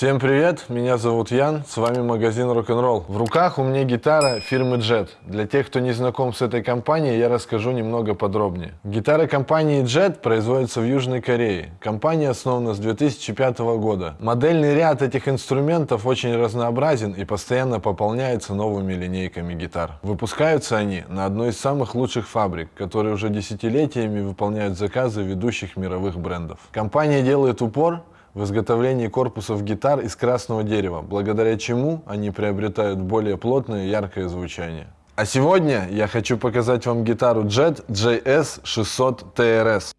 Всем привет, меня зовут Ян, с вами магазин Рок-н-ролл. В руках у меня гитара фирмы Jet. Для тех, кто не знаком с этой компанией, я расскажу немного подробнее. Гитары компании Jet производятся в Южной Корее. Компания основана с 2005 года. Модельный ряд этих инструментов очень разнообразен и постоянно пополняется новыми линейками гитар. Выпускаются они на одной из самых лучших фабрик, которые уже десятилетиями выполняют заказы ведущих мировых брендов. Компания делает упор в изготовлении корпусов гитар из красного дерева, благодаря чему они приобретают более плотное и яркое звучание. А сегодня я хочу показать вам гитару Jet JS 600 TRS.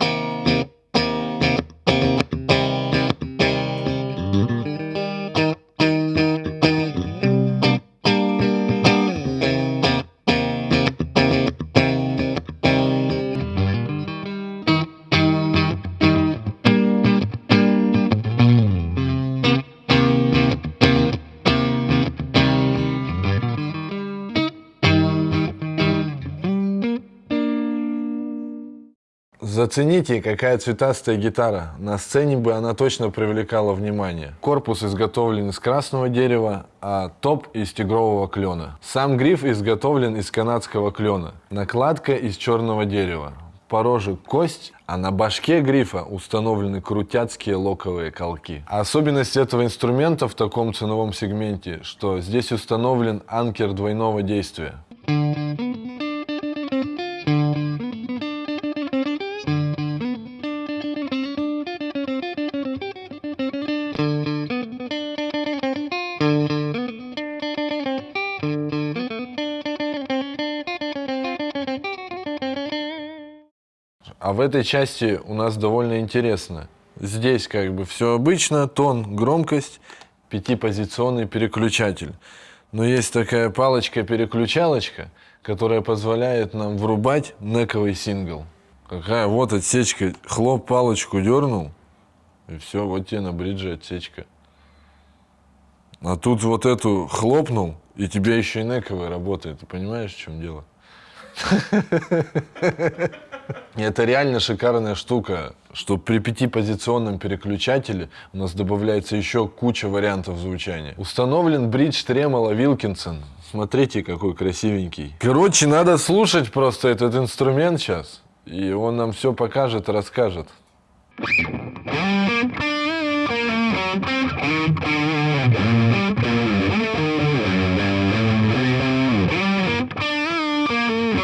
Зацените, какая цветастая гитара. На сцене бы она точно привлекала внимание. Корпус изготовлен из красного дерева, а топ из тигрового клена. Сам гриф изготовлен из канадского клена. Накладка из черного дерева. Порожек кость, а на башке грифа установлены крутяцкие локовые колки. Особенность этого инструмента в таком ценовом сегменте, что здесь установлен анкер двойного действия. А в этой части у нас довольно интересно. Здесь как бы все обычно, тон, громкость, пятипозиционный переключатель. Но есть такая палочка-переключалочка, которая позволяет нам врубать нековый сингл. Какая вот отсечка, хлоп, палочку дернул, и все, вот тебе на бридже отсечка. А тут вот эту хлопнул, и тебе еще и нековый работает. Ты понимаешь, в чем дело? Это реально шикарная штука, что при пятипозиционном переключателе у нас добавляется еще куча вариантов звучания. Установлен бридж Tremolo Wilkinson. Смотрите, какой красивенький. Короче, надо слушать просто этот инструмент сейчас. И он нам все покажет расскажет.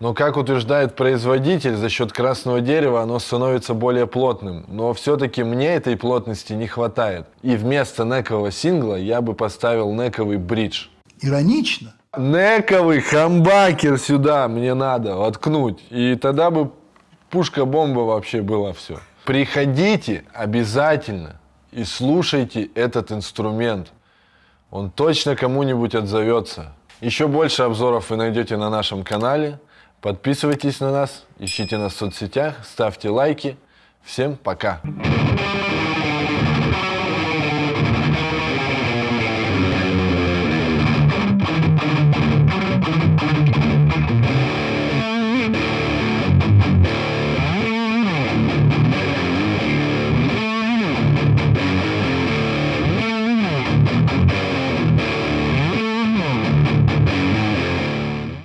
Но, как утверждает производитель, за счет красного дерева оно становится более плотным. Но все-таки мне этой плотности не хватает. И вместо некового сингла я бы поставил нековый бридж. Иронично. Нековый хамбакер сюда мне надо воткнуть. И тогда бы пушка-бомба вообще была все. Приходите обязательно и слушайте этот инструмент. Он точно кому-нибудь отзовется. Еще больше обзоров вы найдете на нашем канале. Подписывайтесь на нас, ищите нас в соцсетях, ставьте лайки. Всем пока!